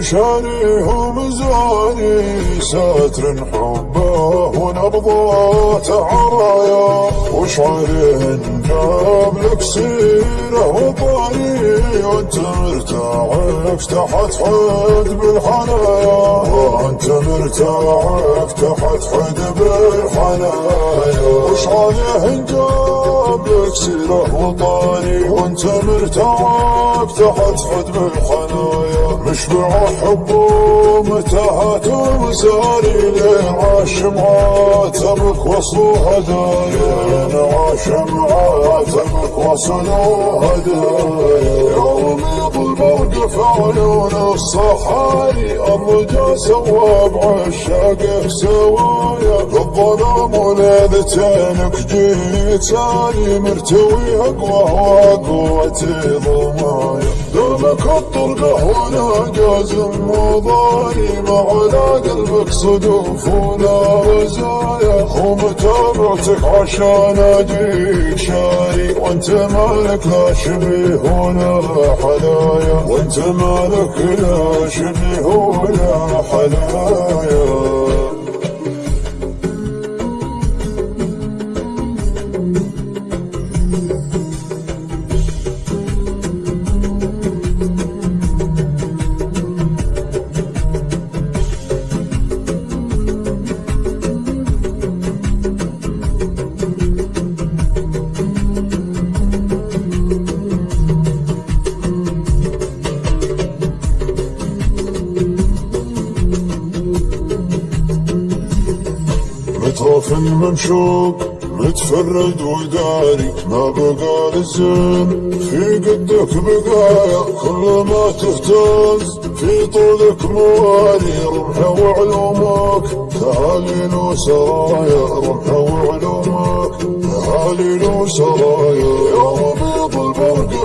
شانيهم زاني ساتر حبه ونبضات عرايا. وش عليه جاب لك سيره وطاري وانت مرتاح تحت حد بالحنايا. وانت مرتاح تحت حد بالحنايا. وش عليه جاب لك سيره وطاري وانت مرتاح تحت حد بالحنايا. مشبع حب ومتاهات ومساري لين عاش معاتبك وصلوا هدايا لين عاش معاتبك وصلوا هدايا يوم يضل موقف عيون الصحاري الرجا سوا بعشاقك سوايا. الظلام ولذتينك جيت سالي مرتوي أقوى قوتي ضمايا دومك الطرقه هنا جازم وضاري ما على قلبك صدوف ولا رزايا ومتابعتك عشان اجيك شاري وانت مالك لا شبيه ولا حلايا وانت مالك لا شبيه ولا حلايا. متوف منشوق متفرد وداري ما بقى الزين في قدك بقايا. كل ما تهتز في طولك مواري. رمح وعلومك تهاليل وسرايا رمح وعلومك تهاليل وسرايا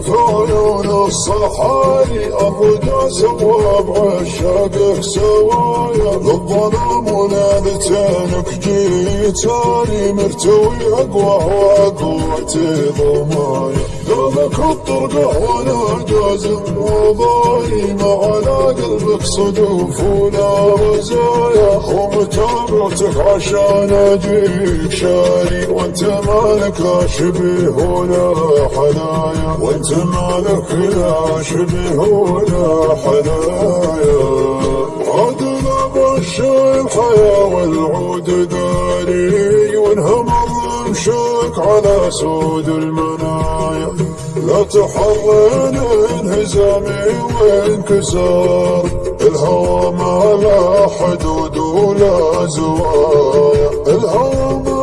البرق في عيون الصحاري الرجا سوا بعشاقك سوايا للظلام ونادتينك جيتاني مرتوي أقوى وقوتي ضمايا دومك الطرقه وأنا جازم. وضاي ما على قلبك صدوف ولا رزايا ومتابعتك عشان أجيك شاري. وأنت مالك لا شبيه ولا حنايا. وأنت مالك لا شبيه ولا حنايا عدنا بشر الحياة والعود داري. وانهم مشاك على سود المنايا. لا تحرن انهزامي وانكسار. الهوى ما لا حدود ولا زوايا. الهوى ما